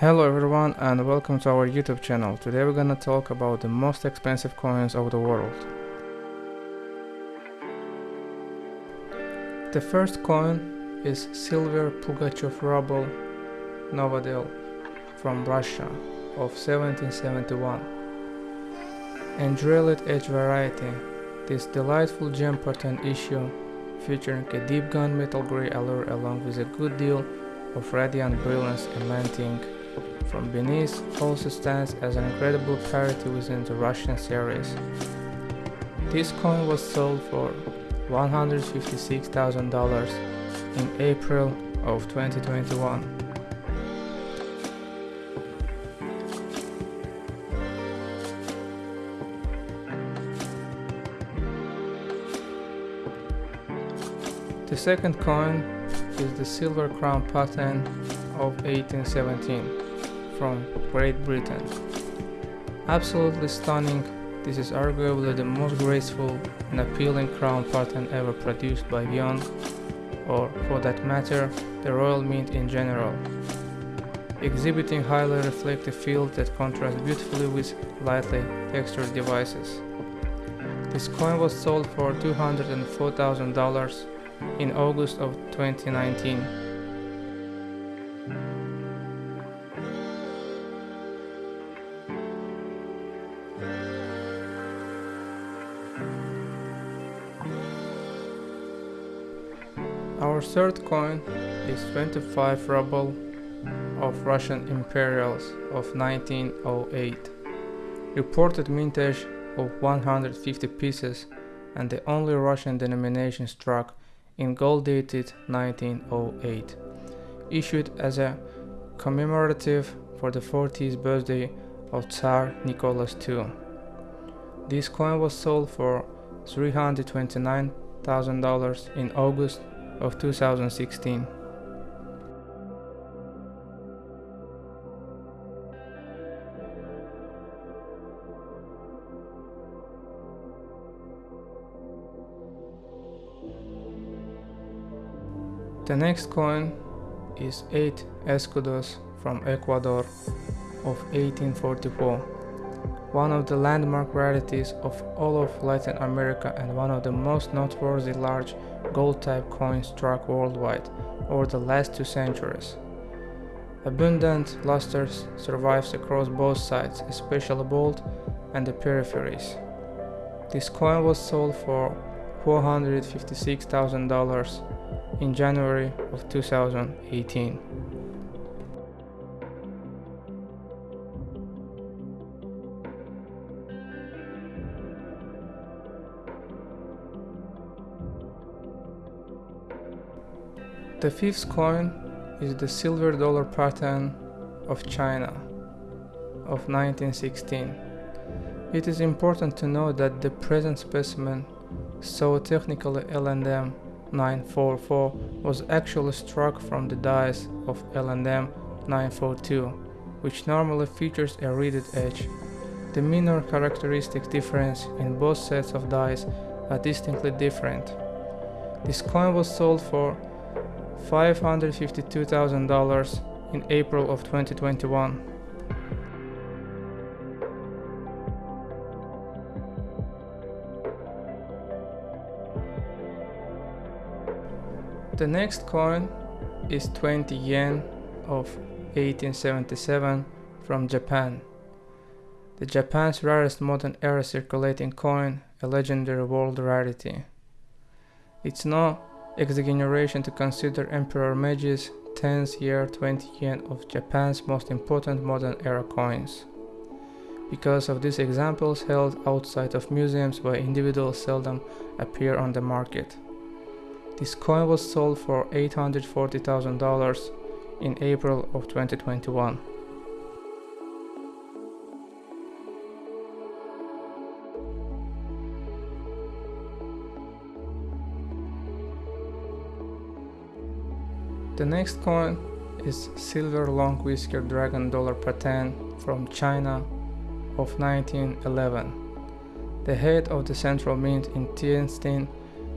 Hello everyone and welcome to our YouTube channel. Today we're gonna talk about the most expensive coins of the world. The first coin is silver Pugachev ruble Novodel from Russia of 1771. Andreolite edge variety, this delightful gem pattern issue featuring a deep gunmetal gray allure along with a good deal of radiant brilliance emanating from beneath also stands as an incredible parity within the Russian series. This coin was sold for $156,000 in April of 2021. The second coin is the silver crown pattern of 1817 from Great Britain. Absolutely stunning, this is arguably the most graceful and appealing crown pattern ever produced by Wyon, or for that matter, the Royal Mint in general. Exhibiting highly reflective fields that contrast beautifully with lightly textured devices. This coin was sold for $204,000 in August of 2019. Our third coin is 25 ruble of Russian imperials of 1908. Reported mintage of 150 pieces and the only Russian denomination struck in gold dated 1908, issued as a commemorative for the 40th birthday of Tsar Nicholas II. This coin was sold for $329,000 in August of 2016. The next coin is 8 escudos from Ecuador of 1844, one of the landmark rarities of all of Latin America and one of the most noteworthy large gold-type coins struck worldwide over the last two centuries. Abundant luster survives across both sides, especially bold and the peripheries. This coin was sold for $456,000 in January of 2018. The fifth coin is the silver dollar pattern of China of 1916. It is important to note that the present specimen, so technically LNM 944 was actually struck from the dies of LNM 942, which normally features a reeded edge. The minor characteristic difference in both sets of dies are distinctly different. This coin was sold for $552,000 in April of 2021. The next coin is 20 yen of 1877 from Japan. The Japan's rarest modern era circulating coin, a legendary world rarity. It's no exaggeration to consider Emperor Meiji's 10th year 20 yen of Japan's most important modern era coins. Because of these examples held outside of museums where individuals seldom appear on the market. This coin was sold for $840,000 in April of 2021. The next coin is silver long whisker dragon dollar pattern from China of 1911. The head of the central mint in Tianjin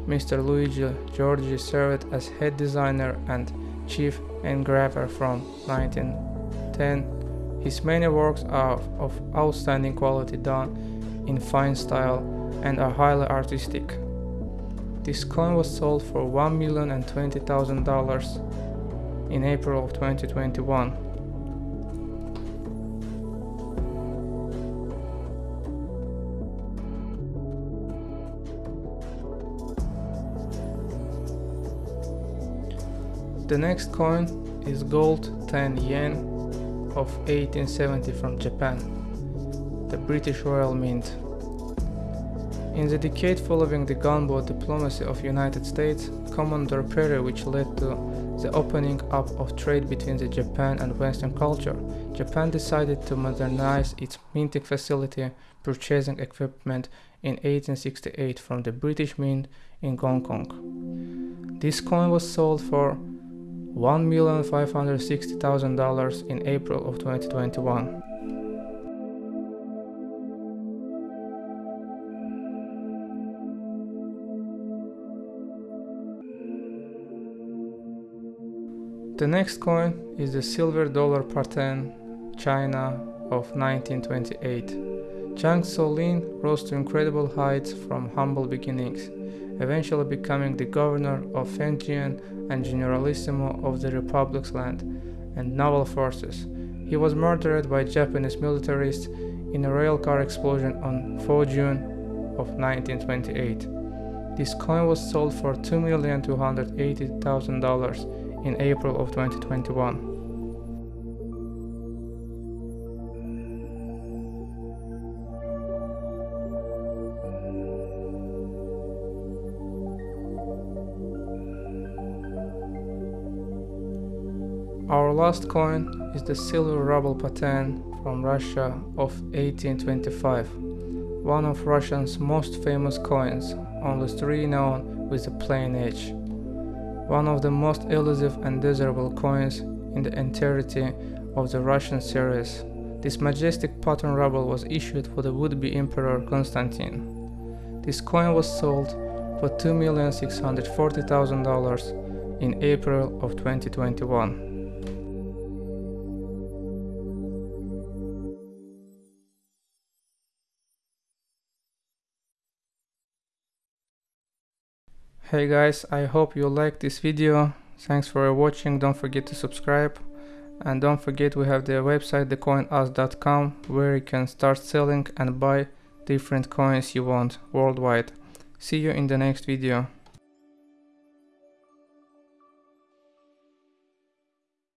Mr. Luigi Giorgi served as head designer and chief engraver from 1910. His many works are of outstanding quality done in fine style and are highly artistic. This coin was sold for $1,020,000 in April of 2021. The next coin is gold 10 yen of 1870 from Japan, the British Royal Mint. In the decade following the gunboat diplomacy of United States, Commodore Perry which led to the opening up of trade between the Japan and Western culture, Japan decided to modernize its minting facility, purchasing equipment in 1868 from the British Mint in Hong Kong. This coin was sold for $1,560,000 in April of 2021. The next coin is the silver dollar pattern China of 1928. Zhang Zuolin rose to incredible heights from humble beginnings, eventually becoming the governor of Fengtian and generalissimo of the Republic's land and naval forces. He was murdered by Japanese militarists in a railcar explosion on 4 June of 1928. This coin was sold for $2,280,000 in April of 2021. Our last coin is the silver ruble pattern from Russia of 1825, one of Russia's most famous coins, only three known with a plain edge one of the most elusive and desirable coins in the entirety of the Russian series. This majestic pattern ruble was issued for the would-be Emperor Constantine. This coin was sold for $2,640,000 in April of 2021. Hey guys, I hope you liked this video. Thanks for watching. Don't forget to subscribe. And don't forget we have the website thecoinus.com where you can start selling and buy different coins you want worldwide. See you in the next video.